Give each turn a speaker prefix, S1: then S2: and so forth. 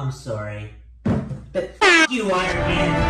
S1: I'm sorry. But f you, Iron Man!